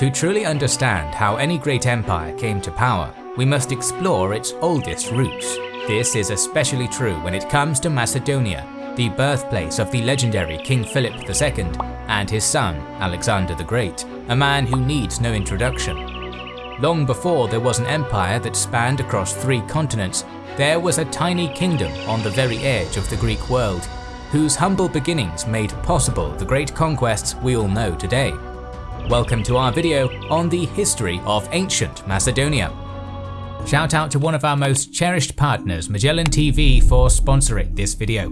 To truly understand how any great empire came to power, we must explore its oldest roots. This is especially true when it comes to Macedonia, the birthplace of the legendary King Philip II and his son Alexander the Great, a man who needs no introduction. Long before there was an empire that spanned across three continents, there was a tiny kingdom on the very edge of the Greek world, whose humble beginnings made possible the great conquests we all know today. Welcome to our video on the history of ancient Macedonia. Shout out to one of our most cherished partners, Magellan TV, for sponsoring this video.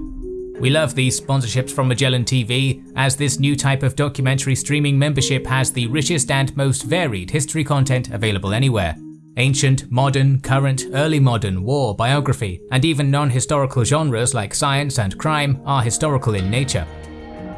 We love these sponsorships from Magellan TV, as this new type of documentary streaming membership has the richest and most varied history content available anywhere. Ancient, modern, current, early modern, war, biography, and even non-historical genres like science and crime are historical in nature.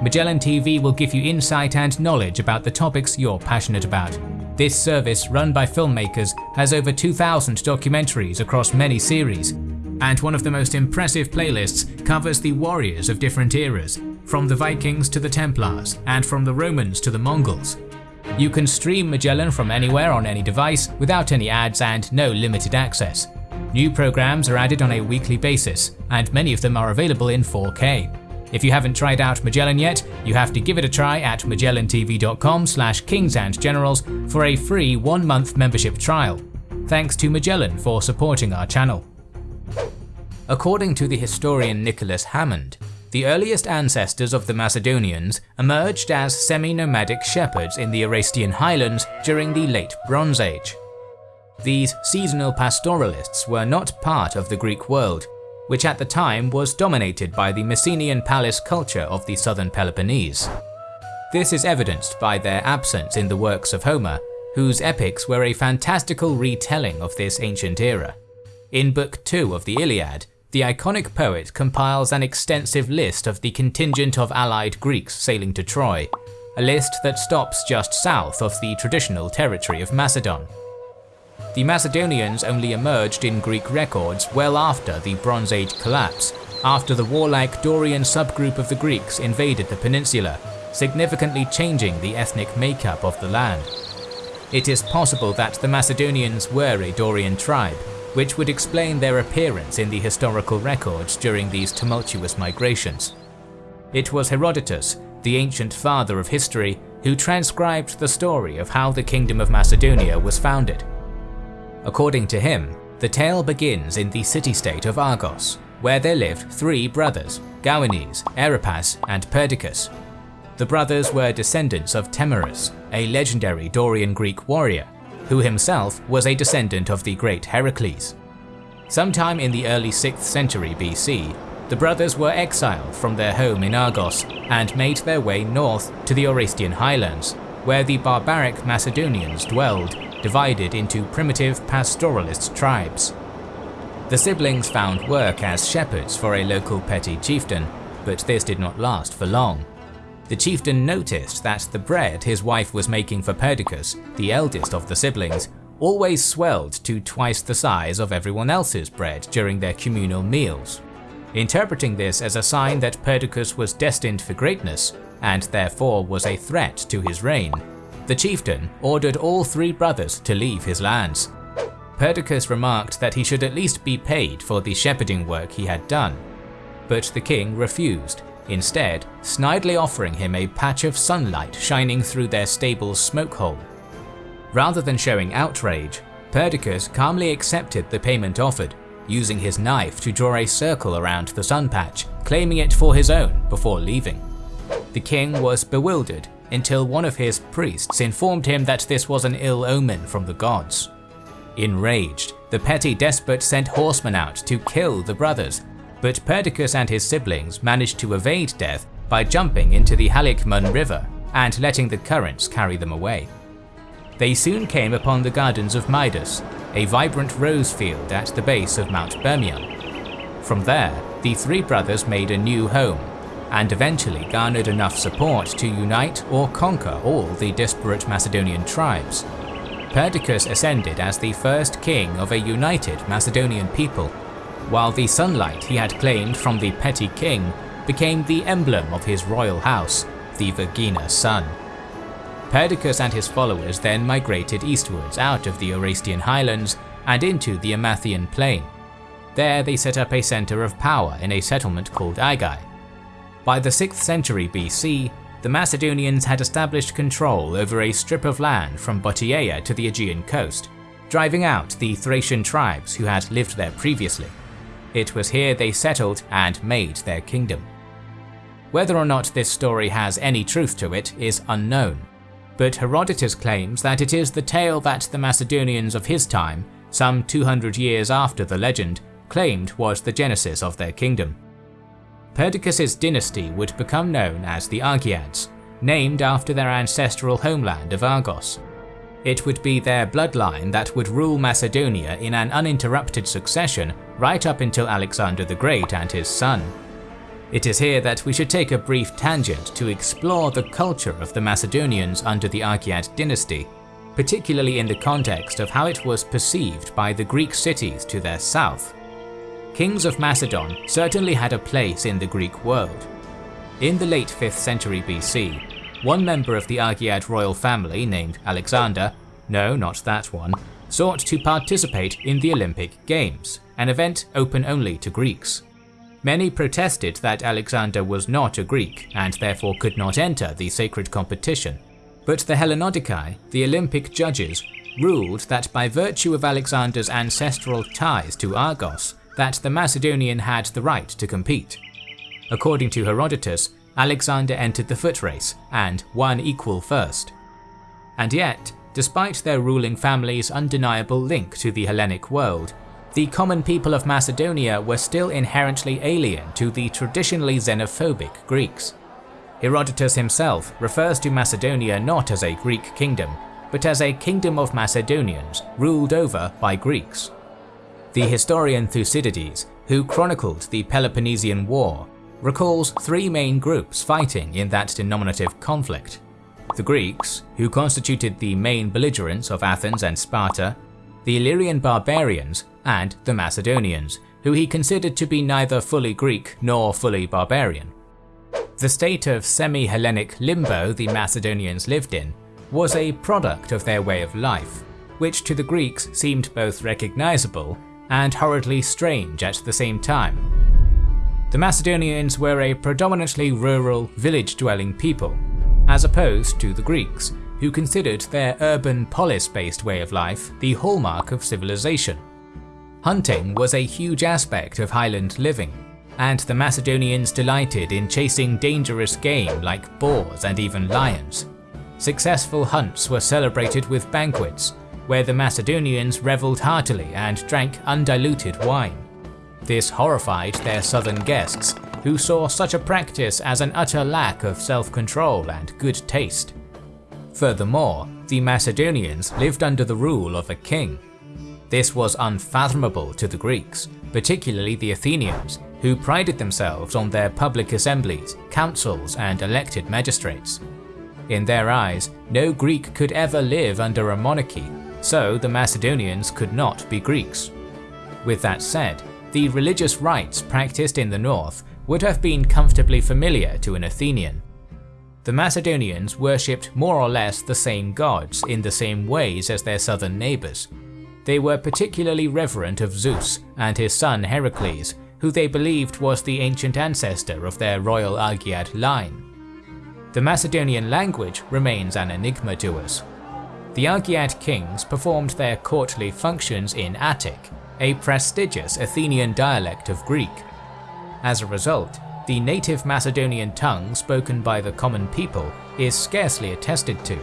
Magellan TV will give you insight and knowledge about the topics you're passionate about. This service, run by filmmakers, has over 2,000 documentaries across many series, and one of the most impressive playlists covers the warriors of different eras, from the Vikings to the Templars, and from the Romans to the Mongols. You can stream Magellan from anywhere on any device without any ads and no limited access. New programs are added on a weekly basis, and many of them are available in 4K. If you haven't tried out Magellan yet, you have to give it a try at magellantv.com slash kingsandgenerals for a free one-month membership trial. Thanks to Magellan for supporting our channel. According to the historian Nicholas Hammond, the earliest ancestors of the Macedonians emerged as semi-nomadic shepherds in the Orestian highlands during the Late Bronze Age. These seasonal pastoralists were not part of the Greek world, which at the time was dominated by the Mycenaean palace culture of the southern Peloponnese. This is evidenced by their absence in the works of Homer, whose epics were a fantastical retelling of this ancient era. In Book 2 of the Iliad, the iconic poet compiles an extensive list of the contingent of allied Greeks sailing to Troy, a list that stops just south of the traditional territory of Macedon. The Macedonians only emerged in Greek records well after the Bronze Age collapse, after the warlike Dorian subgroup of the Greeks invaded the peninsula, significantly changing the ethnic makeup of the land. It is possible that the Macedonians were a Dorian tribe, which would explain their appearance in the historical records during these tumultuous migrations. It was Herodotus, the ancient father of history, who transcribed the story of how the Kingdom of Macedonia was founded. According to him, the tale begins in the city-state of Argos, where there lived three brothers, Gauanes, Aeropus, and Perdiccas. The brothers were descendants of Temenus, a legendary Dorian Greek warrior, who himself was a descendant of the great Heracles. Sometime in the early 6th century BC, the brothers were exiled from their home in Argos and made their way north to the Orestian highlands, where the barbaric Macedonians dwelled, divided into primitive pastoralist tribes. The siblings found work as shepherds for a local petty chieftain, but this did not last for long. The chieftain noticed that the bread his wife was making for Perdiccas, the eldest of the siblings, always swelled to twice the size of everyone else's bread during their communal meals. Interpreting this as a sign that Perdiccas was destined for greatness, and therefore was a threat to his reign, the chieftain ordered all three brothers to leave his lands. Perdiccas remarked that he should at least be paid for the shepherding work he had done, but the king refused instead snidely offering him a patch of sunlight shining through their stable's smoke hole. Rather than showing outrage, Perdiccas calmly accepted the payment offered, using his knife to draw a circle around the sun patch, claiming it for his own before leaving. The king was bewildered until one of his priests informed him that this was an ill omen from the gods. Enraged, the petty despot sent horsemen out to kill the brothers but Perdiccas and his siblings managed to evade death by jumping into the Haliacmon river and letting the currents carry them away. They soon came upon the gardens of Midas, a vibrant rose field at the base of Mount Bermion. From there, the three brothers made a new home, and eventually garnered enough support to unite or conquer all the disparate Macedonian tribes. Perdiccas ascended as the first king of a united Macedonian people while the sunlight he had claimed from the petty king became the emblem of his royal house, the Vergina sun. Perdiccas and his followers then migrated eastwards out of the Orestian highlands and into the Amathian plain. There they set up a centre of power in a settlement called Aigai. By the 6th century BC, the Macedonians had established control over a strip of land from Bottiaea to the Aegean coast, driving out the Thracian tribes who had lived there previously. It was here they settled and made their kingdom. Whether or not this story has any truth to it is unknown, but Herodotus claims that it is the tale that the Macedonians of his time, some 200 years after the legend, claimed was the genesis of their kingdom. Perdiccas' dynasty would become known as the Argeads, named after their ancestral homeland of Argos. It would be their bloodline that would rule Macedonia in an uninterrupted succession right up until Alexander the Great and his son. It is here that we should take a brief tangent to explore the culture of the Macedonians under the Argead dynasty, particularly in the context of how it was perceived by the Greek cities to their south. Kings of Macedon certainly had a place in the Greek world. In the late 5th century BC, one member of the Argead royal family named Alexander, no not that one, sought to participate in the Olympic Games, an event open only to Greeks. Many protested that Alexander was not a Greek and therefore could not enter the sacred competition. But the Hellenodikai, the Olympic judges, ruled that by virtue of Alexander's ancestral ties to Argos, that the Macedonian had the right to compete. According to Herodotus, Alexander entered the foot race and won equal first. And yet, despite their ruling family's undeniable link to the Hellenic world, the common people of Macedonia were still inherently alien to the traditionally xenophobic Greeks. Herodotus himself refers to Macedonia not as a Greek kingdom, but as a kingdom of Macedonians ruled over by Greeks. The historian Thucydides, who chronicled the Peloponnesian War, recalls three main groups fighting in that denominative conflict. The Greeks, who constituted the main belligerents of Athens and Sparta, the Illyrian barbarians, and the Macedonians, who he considered to be neither fully Greek nor fully barbarian. The state of semi-Hellenic limbo the Macedonians lived in was a product of their way of life, which to the Greeks seemed both recognizable and horridly strange at the same time. The Macedonians were a predominantly rural, village-dwelling people, as opposed to the Greeks, who considered their urban polis-based way of life the hallmark of civilization. Hunting was a huge aspect of highland living, and the Macedonians delighted in chasing dangerous game like boars and even lions. Successful hunts were celebrated with banquets, where the Macedonians revelled heartily and drank undiluted wine. This horrified their southern guests, who saw such a practice as an utter lack of self-control and good taste. Furthermore, the Macedonians lived under the rule of a king, this was unfathomable to the Greeks, particularly the Athenians, who prided themselves on their public assemblies, councils and elected magistrates. In their eyes, no Greek could ever live under a monarchy, so the Macedonians could not be Greeks. With that said, the religious rites practiced in the north would have been comfortably familiar to an Athenian. The Macedonians worshipped more or less the same gods in the same ways as their southern neighbours, they were particularly reverent of Zeus and his son Heracles, who they believed was the ancient ancestor of their royal Argead line. The Macedonian language remains an enigma to us. The Argead kings performed their courtly functions in Attic, a prestigious Athenian dialect of Greek. As a result, the native Macedonian tongue spoken by the common people is scarcely attested to.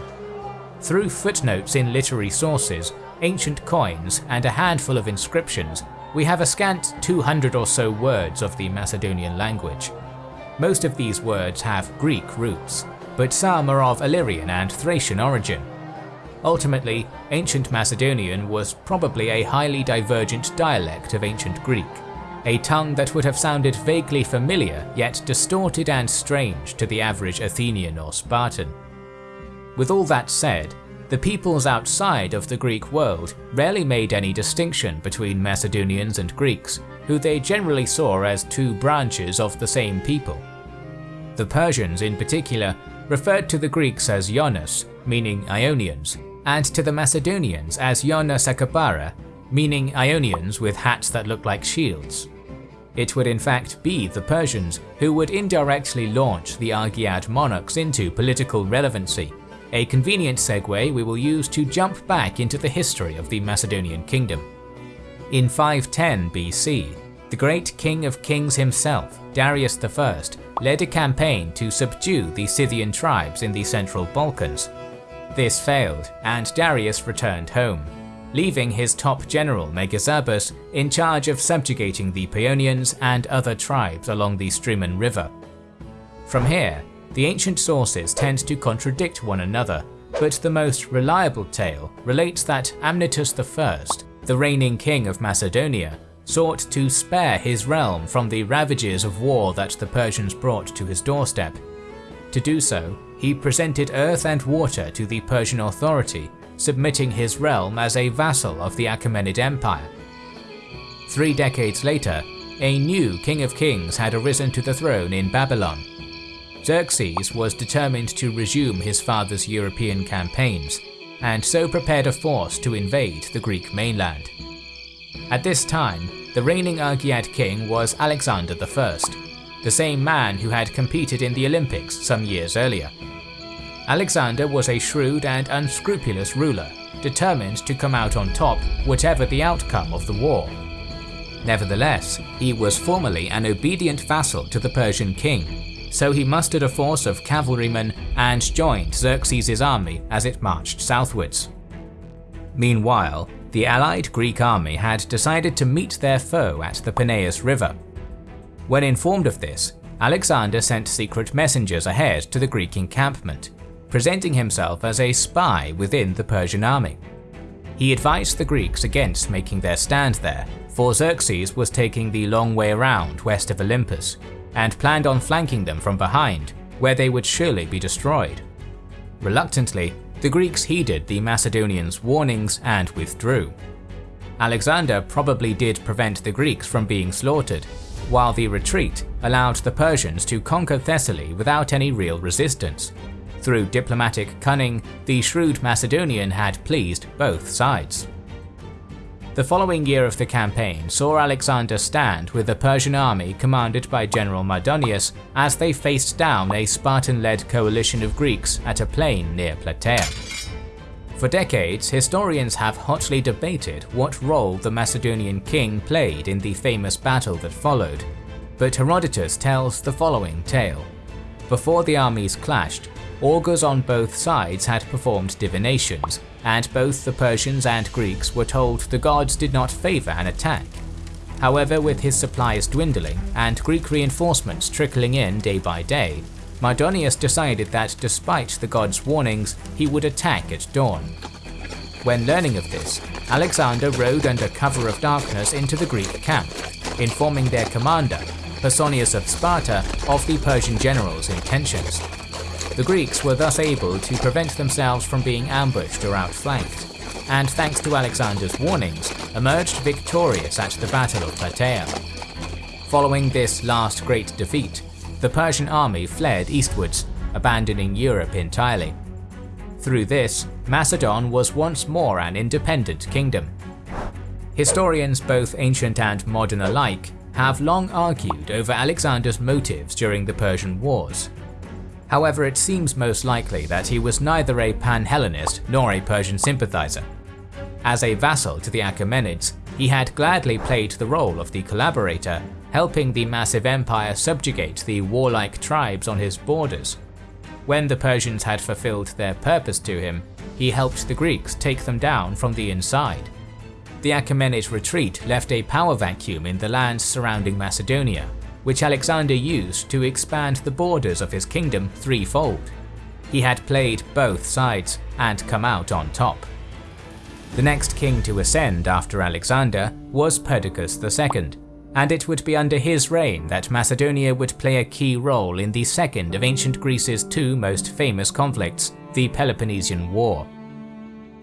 Through footnotes in literary sources, ancient coins, and a handful of inscriptions, we have a scant 200 or so words of the Macedonian language. Most of these words have Greek roots, but some are of Illyrian and Thracian origin. Ultimately, ancient Macedonian was probably a highly divergent dialect of ancient Greek, a tongue that would have sounded vaguely familiar yet distorted and strange to the average Athenian or Spartan. With all that said, the peoples outside of the Greek world rarely made any distinction between Macedonians and Greeks, who they generally saw as two branches of the same people. The Persians in particular referred to the Greeks as Yonus, meaning Ionians, and to the Macedonians as Ionassakabara, meaning Ionians with hats that look like shields. It would in fact be the Persians who would indirectly launch the Argead monarchs into political relevancy, a convenient segue we will use to jump back into the history of the Macedonian kingdom. In 510 BC, the great king of kings himself, Darius I, led a campaign to subdue the Scythian tribes in the central Balkans. This failed, and Darius returned home, leaving his top general Megabazus in charge of subjugating the Paeonians and other tribes along the Strymon River. From here, the ancient sources tend to contradict one another, but the most reliable tale relates that Amyntas I, the reigning king of Macedonia, sought to spare his realm from the ravages of war that the Persians brought to his doorstep. To do so, he presented earth and water to the Persian authority, submitting his realm as a vassal of the Achaemenid Empire. Three decades later, a new king of kings had arisen to the throne in Babylon. Xerxes was determined to resume his father's European campaigns, and so prepared a force to invade the Greek mainland. At this time, the reigning Argead king was Alexander I, the same man who had competed in the Olympics some years earlier. Alexander was a shrewd and unscrupulous ruler, determined to come out on top whatever the outcome of the war. Nevertheless, he was formally an obedient vassal to the Persian king, so he mustered a force of cavalrymen and joined Xerxes' army as it marched southwards. Meanwhile, the allied Greek army had decided to meet their foe at the Peneus River. When informed of this, Alexander sent secret messengers ahead to the Greek encampment, presenting himself as a spy within the Persian army. He advised the Greeks against making their stand there, for Xerxes was taking the long way around west of Olympus, and planned on flanking them from behind, where they would surely be destroyed. Reluctantly, the Greeks heeded the Macedonians' warnings and withdrew. Alexander probably did prevent the Greeks from being slaughtered, while the retreat allowed the Persians to conquer Thessaly without any real resistance. Through diplomatic cunning, the shrewd Macedonian had pleased both sides. The following year of the campaign saw Alexander stand with a Persian army commanded by General Mardonius as they faced down a Spartan-led coalition of Greeks at a plain near Plataea. For decades, historians have hotly debated what role the Macedonian king played in the famous battle that followed, but Herodotus tells the following tale. Before the armies clashed, augurs on both sides had performed divinations, and both the Persians and Greeks were told the gods did not favour an attack. However, with his supplies dwindling and Greek reinforcements trickling in day by day, Mardonius decided that despite the gods' warnings, he would attack at dawn. When learning of this, Alexander rode under cover of darkness into the Greek camp, informing their commander, Pausanias of Sparta, of the Persian general's intentions. The Greeks were thus able to prevent themselves from being ambushed or outflanked, and thanks to Alexander's warnings, emerged victorious at the Battle of Plataea. Following this last great defeat, the Persian army fled eastwards, abandoning Europe entirely. Through this, Macedon was once more an independent kingdom. Historians both ancient and modern alike have long argued over Alexander's motives during the Persian Wars, However, it seems most likely that he was neither a pan-Hellenist nor a Persian sympathizer. As a vassal to the Achaemenids, he had gladly played the role of the collaborator, helping the massive empire subjugate the warlike tribes on his borders. When the Persians had fulfilled their purpose to him, he helped the Greeks take them down from the inside. The Achaemenid retreat left a power vacuum in the lands surrounding Macedonia, which Alexander used to expand the borders of his kingdom threefold. He had played both sides and come out on top. The next king to ascend after Alexander was Perdiccas II, and it would be under his reign that Macedonia would play a key role in the second of ancient Greece's two most famous conflicts, the Peloponnesian War.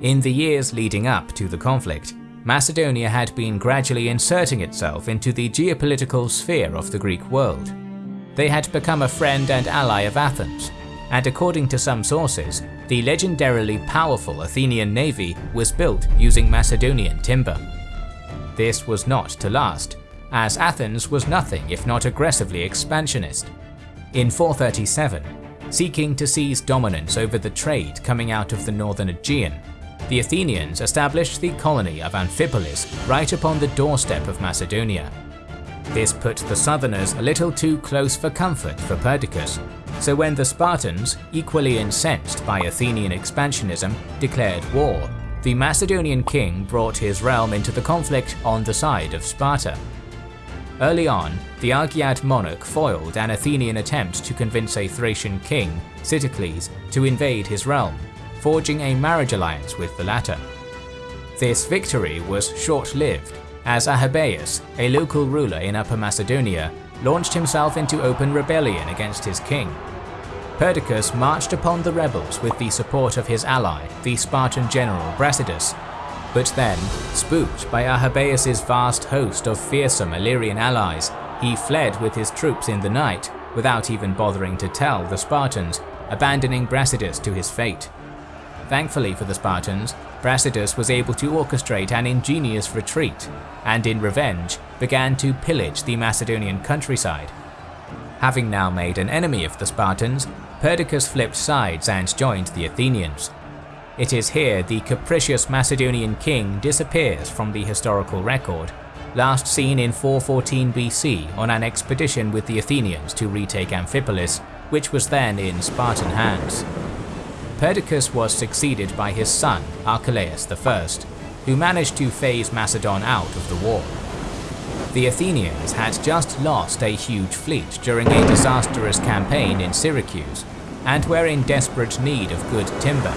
In the years leading up to the conflict, Macedonia had been gradually inserting itself into the geopolitical sphere of the Greek world. They had become a friend and ally of Athens, and according to some sources, the legendarily powerful Athenian navy was built using Macedonian timber. This was not to last, as Athens was nothing if not aggressively expansionist. In 437, seeking to seize dominance over the trade coming out of the northern Aegean, the Athenians established the colony of Amphipolis right upon the doorstep of Macedonia. This put the southerners a little too close for comfort for Perdiccas, so when the Spartans, equally incensed by Athenian expansionism, declared war, the Macedonian king brought his realm into the conflict on the side of Sparta. Early on, the Argead monarch foiled an Athenian attempt to convince a Thracian king, Sitalces, to invade his realm, forging a marriage alliance with the latter. This victory was short-lived, as Arrhabaeus, a local ruler in Upper Macedonia, launched himself into open rebellion against his king. Perdiccas marched upon the rebels with the support of his ally, the Spartan general Brasidas, but then, spooked by Arrhabaeus' vast host of fearsome Illyrian allies, he fled with his troops in the night, without even bothering to tell the Spartans, abandoning Brasidas to his fate. Thankfully for the Spartans, Brasidas was able to orchestrate an ingenious retreat, and in revenge, began to pillage the Macedonian countryside. Having now made an enemy of the Spartans, Perdiccas flipped sides and joined the Athenians. It is here the capricious Macedonian king disappears from the historical record, last seen in 414 BC on an expedition with the Athenians to retake Amphipolis, which was then in Spartan hands. Perdiccas was succeeded by his son Archelaus I, who managed to phase Macedon out of the war. The Athenians had just lost a huge fleet during a disastrous campaign in Syracuse, and were in desperate need of good timber.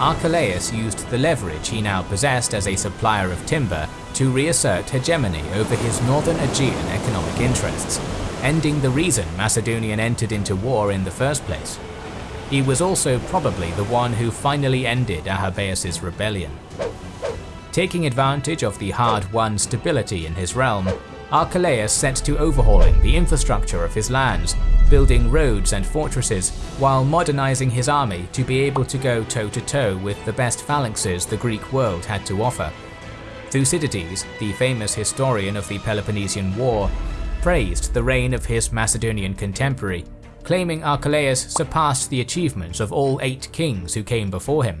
Archelaus used the leverage he now possessed as a supplier of timber to reassert hegemony over his northern Aegean economic interests, ending the reason Macedonian entered into war in the first place. He was also probably the one who finally ended Arrhabaeus' rebellion. Taking advantage of the hard-won stability in his realm, Archelaus set to overhauling the infrastructure of his lands, building roads and fortresses, while modernizing his army to be able to go toe-to-toe -to -toe with the best phalanxes the Greek world had to offer. Thucydides, the famous historian of the Peloponnesian War, praised the reign of his Macedonian contemporary claiming Archelaus surpassed the achievements of all eight kings who came before him.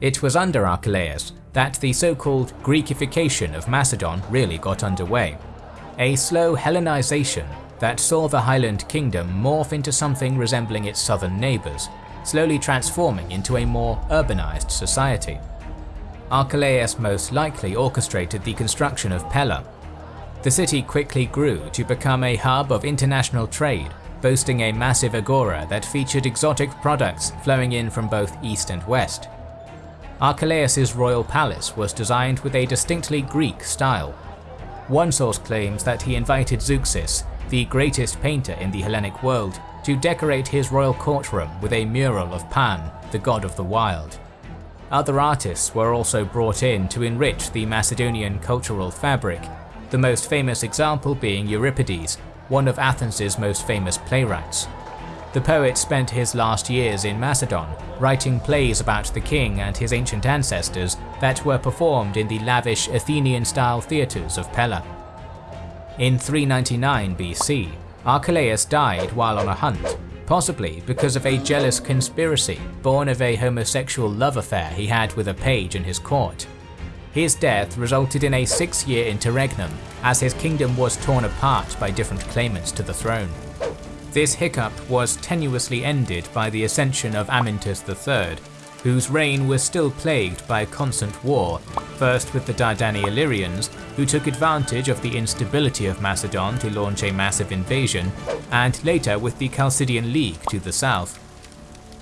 It was under Archelaus that the so-called Greekification of Macedon really got underway, a slow Hellenization that saw the highland kingdom morph into something resembling its southern neighbours, slowly transforming into a more urbanized society. Archelaus most likely orchestrated the construction of Pella. The city quickly grew to become a hub of international trade boasting a massive agora that featured exotic products flowing in from both east and west. Archelaus' royal palace was designed with a distinctly Greek style. One source claims that he invited Zeuxis, the greatest painter in the Hellenic world, to decorate his royal courtroom with a mural of Pan, the god of the wild. Other artists were also brought in to enrich the Macedonian cultural fabric, the most famous example being Euripides, one of Athens' most famous playwrights. The poet spent his last years in Macedon, writing plays about the king and his ancient ancestors that were performed in the lavish Athenian-style theatres of Pella. In 399 BC, Archelaus died while on a hunt, possibly because of a jealous conspiracy born of a homosexual love affair he had with a page in his court. His death resulted in a six-year interregnum, as his kingdom was torn apart by different claimants to the throne. This hiccup was tenuously ended by the ascension of Amyntas III, whose reign was still plagued by constant war, first with the Dardani Illyrians, who took advantage of the instability of Macedon to launch a massive invasion, and later with the Chalcidian League to the south.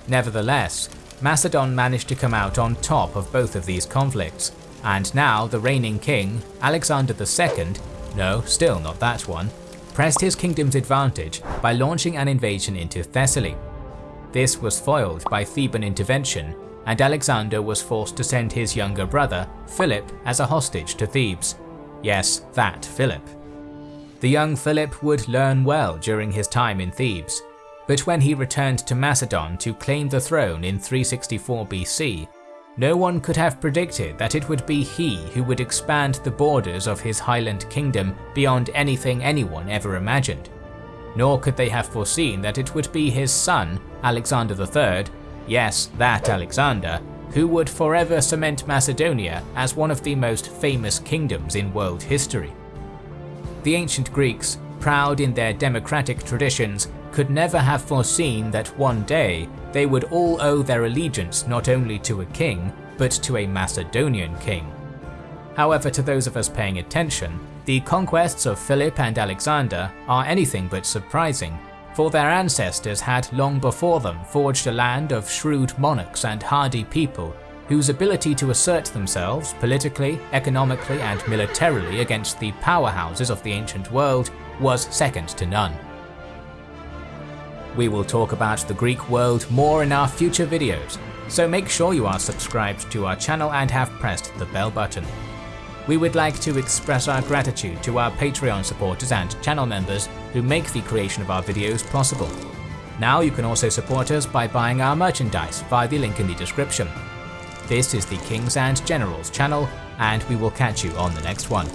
Nevertheless, Macedon managed to come out on top of both of these conflicts, and now the reigning king, Alexander II, no, still not that one, pressed his kingdom's advantage by launching an invasion into Thessaly. This was foiled by Theban intervention, and Alexander was forced to send his younger brother, Philip, as a hostage to Thebes. Yes, that Philip. The young Philip would learn well during his time in Thebes. But when he returned to Macedon to claim the throne in 364 BC, no one could have predicted that it would be he who would expand the borders of his highland kingdom beyond anything anyone ever imagined. Nor could they have foreseen that it would be his son, Alexander III, yes, that Alexander, who would forever cement Macedonia as one of the most famous kingdoms in world history. The ancient Greeks, proud in their democratic traditions, could never have foreseen that one day they would all owe their allegiance not only to a king, but to a Macedonian king. However, to those of us paying attention, the conquests of Philip and Alexander are anything but surprising, for their ancestors had long before them forged a land of shrewd monarchs and hardy people whose ability to assert themselves politically, economically and militarily against the powerhouses of the ancient world was second to none. We will talk about the Greek world more in our future videos, so make sure you are subscribed to our channel and have pressed the bell button. We would like to express our gratitude to our Patreon supporters and channel members who make the creation of our videos possible. Now you can also support us by buying our merchandise via the link in the description. This is the Kings and Generals channel, and we will catch you on the next one.